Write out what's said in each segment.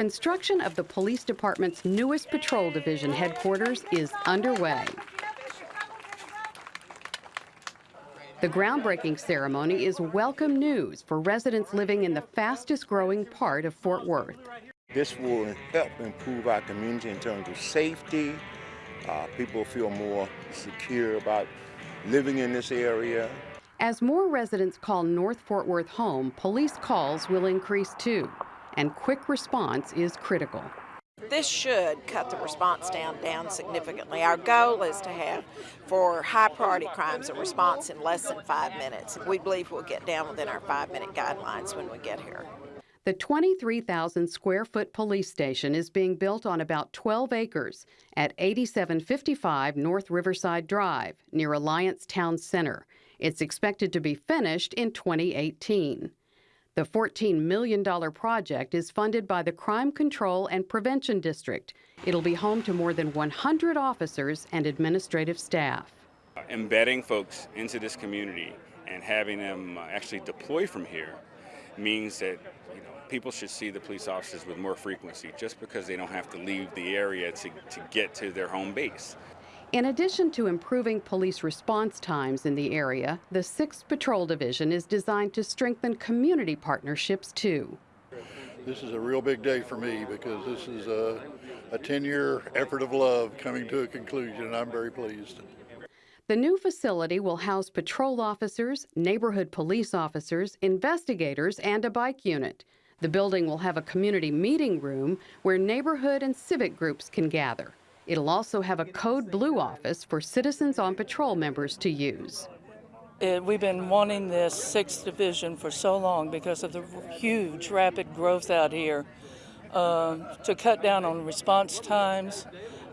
Construction of the police department's newest patrol division headquarters is underway. The groundbreaking ceremony is welcome news for residents living in the fastest growing part of Fort Worth. This will help improve our community in terms of safety. Uh, people feel more secure about living in this area. As more residents call North Fort Worth home, police calls will increase too, and quick response is critical. This should cut the response time down significantly. Our goal is to have, for high priority crimes, a response in less than five minutes. We believe we'll get down within our five minute guidelines when we get here. The 23,000 square foot police station is being built on about 12 acres at 8755 North Riverside Drive near Alliance Town Center. It's expected to be finished in 2018. The $14 million project is funded by the Crime Control and Prevention District. It'll be home to more than 100 officers and administrative staff. Embedding folks into this community and having them uh, actually deploy from here means that you know, people should see the police officers with more frequency just because they don't have to leave the area to, to get to their home base. In addition to improving police response times in the area, the 6th Patrol Division is designed to strengthen community partnerships too. This is a real big day for me because this is a, a 10 year effort of love coming to a conclusion, and I'm very pleased. The new facility will house patrol officers, neighborhood police officers, investigators, and a bike unit. The building will have a community meeting room where neighborhood and civic groups can gather. It'll also have a Code Blue office for Citizens on Patrol members to use. It, uh, we've been wanting this sixth division for so long because of the huge rapid growth out here uh, to cut down on response times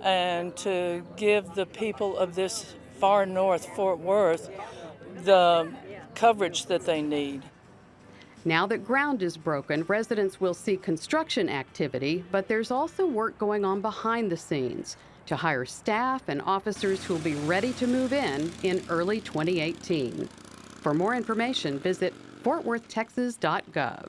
and to give the people of this far north Fort Worth the coverage that they need. Now that ground is broken, residents will see construction activity, but there's also work going on behind the scenes to hire staff and officers who will be ready to move in in early 2018. For more information, visit fortworthtexas.gov.